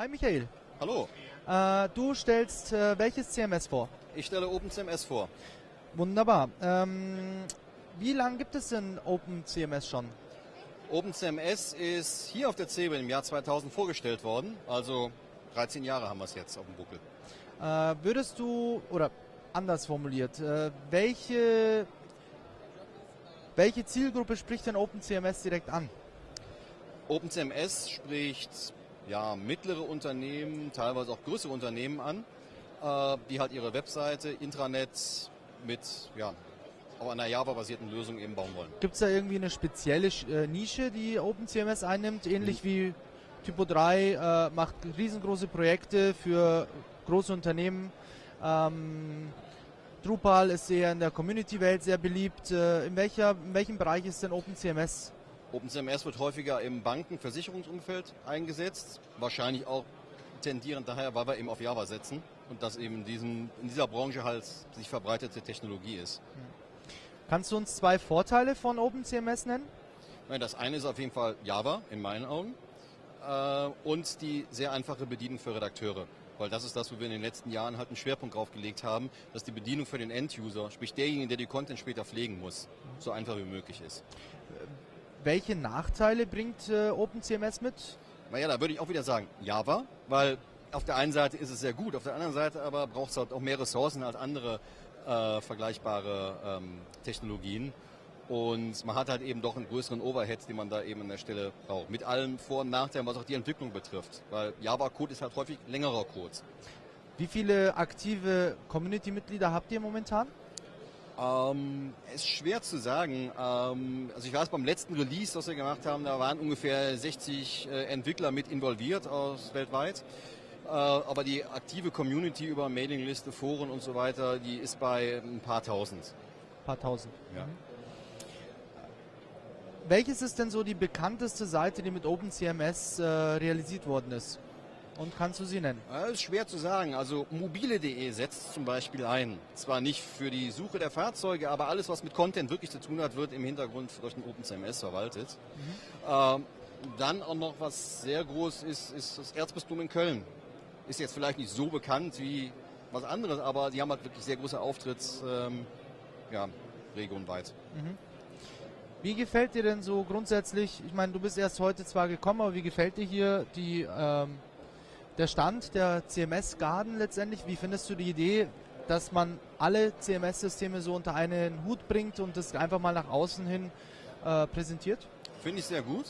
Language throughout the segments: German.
Hi Michael. Hallo, Äh, du stellst äh, welches CMS vor? ich stelle OpenCMS vor. Wunderbar. Ähm, wie lange gibt es denn OpenCMS schon? OpenCMS ist hier auf der CeBIT im Jahr 2000 vorgestellt worden, also 13 Jahre haben wir es jetzt auf dem Buckel. Äh, würdest du, oder anders formuliert, äh, welche, welche Zielgruppe spricht denn OpenCMS direkt an? OpenCMS spricht ja, mittlere Unternehmen, teilweise auch größere Unternehmen an, äh, die halt ihre Webseite, Intranet mit ja, auf einer Java-basierten Lösung eben bauen wollen. Gibt es da irgendwie eine spezielle äh, Nische, die OpenCMS einnimmt, ähnlich wie Typo 3 äh, macht riesengroße Projekte für große Unternehmen. Ähm, Drupal ist sehr in der Community-Welt sehr beliebt. Äh, in, welcher, in welchem Bereich ist denn OpenCMS? OpenCMS wird häufiger im Banken-, Versicherungsumfeld eingesetzt, wahrscheinlich auch tendierend daher, weil wir eben auf Java setzen und das eben in, diesem, in dieser Branche halt sich verbreitete Technologie ist. Kannst du uns zwei Vorteile von OpenCMS nennen? Nein, Das eine ist auf jeden Fall Java, in meinen Augen, äh, und die sehr einfache Bedienung für Redakteure. Weil das ist das, wo wir in den letzten Jahren halt einen Schwerpunkt drauf gelegt haben, dass die Bedienung für den End-User, sprich derjenige, der die Content später pflegen muss, so einfach wie möglich ist. Welche Nachteile bringt äh, OpenCMS mit? Naja, da würde ich auch wieder sagen Java, weil auf der einen Seite ist es sehr gut, auf der anderen Seite aber braucht es halt auch mehr Ressourcen als andere äh, vergleichbare ähm, Technologien. Und man hat halt eben doch einen größeren Overhead, den man da eben an der Stelle braucht. Mit allen Vor- und Nachteilen, was auch die Entwicklung betrifft. Weil Java-Code ist halt häufig längerer Code. Wie viele aktive Community-Mitglieder habt ihr momentan? Ähm, ist schwer zu sagen. Ähm, also ich weiß, beim letzten Release, das wir gemacht haben, da waren ungefähr 60 äh, Entwickler mit involviert aus weltweit. Äh, aber die aktive Community über Mailingliste, Foren und so weiter, die ist bei ein paar tausend. Ein paar tausend. Ja. Welches ist denn so die bekannteste Seite, die mit OpenCMS äh, realisiert worden ist? Und kannst du sie nennen? Das ist schwer zu sagen. Also mobile.de setzt zum Beispiel ein. Zwar nicht für die Suche der Fahrzeuge, aber alles, was mit Content wirklich zu tun hat, wird im Hintergrund durch den OpenCMS verwaltet. Ähm, dann auch noch, was sehr groß ist, ist das Erzbistum in Köln. Ist jetzt vielleicht nicht so bekannt wie was anderes, aber die haben halt wirklich sehr große Auftritts, ähm, ja, regionweit. Wie gefällt dir denn so grundsätzlich, ich meine, du bist erst heute zwar gekommen, aber wie gefällt dir hier die, ähm, der Stand der CMS Garden letztendlich? Wie findest du die Idee, dass man alle CMS-Systeme so unter einen Hut bringt und das einfach mal nach außen hin äh, präsentiert? Finde ich sehr gut.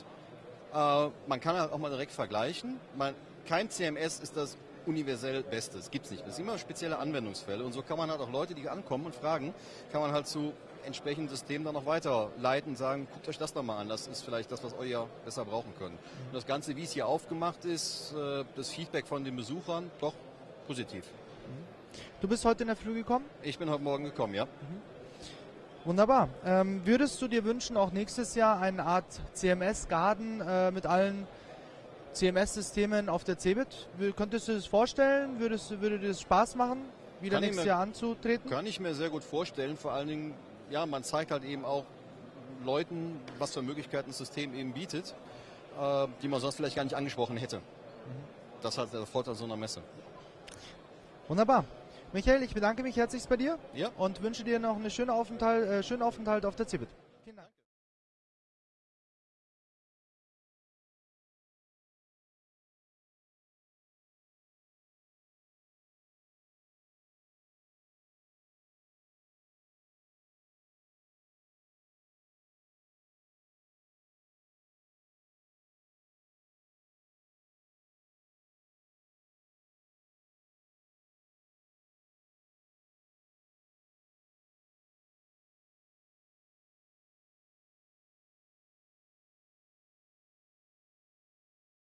Äh, man kann auch mal direkt vergleichen. Man, kein CMS ist das universell Beste. Das gibt's nicht. Das sind immer spezielle Anwendungsfälle. Und so kann man halt auch Leute, die ankommen und fragen, kann man halt zu entsprechenden Systemen dann noch weiterleiten und sagen, guckt euch das doch mal an. Das ist vielleicht das, was euer besser brauchen könnt. Und das Ganze, wie es hier aufgemacht ist, äh, das Feedback von den Besuchern, doch positiv. Du bist heute in der Früh gekommen? Ich bin heute Morgen gekommen, ja. Wunderbar. Ähm, würdest du dir wünschen, auch nächstes Jahr eine Art CMS-Garden äh, mit allen CMS-Systemen auf der CeBIT? Könntest du das vorstellen? Würdest, würde dir das Spaß machen, wieder Kann nächstes mir- Jahr anzutreten? Kann ich mir sehr gut vorstellen. Vor allen Dingen, ja, man zeigt halt eben auch Leuten, was für Möglichkeiten das System eben bietet, äh, die man sonst vielleicht gar nicht angesprochen hätte. Das ist halt der Vorteil so einer Messe. Wunderbar. Michael, ich bedanke mich herzlichst bei dir Ja. und wünsche dir noch einen schönen Aufenthalt, äh, schönen Aufenthalt auf der CeBIT.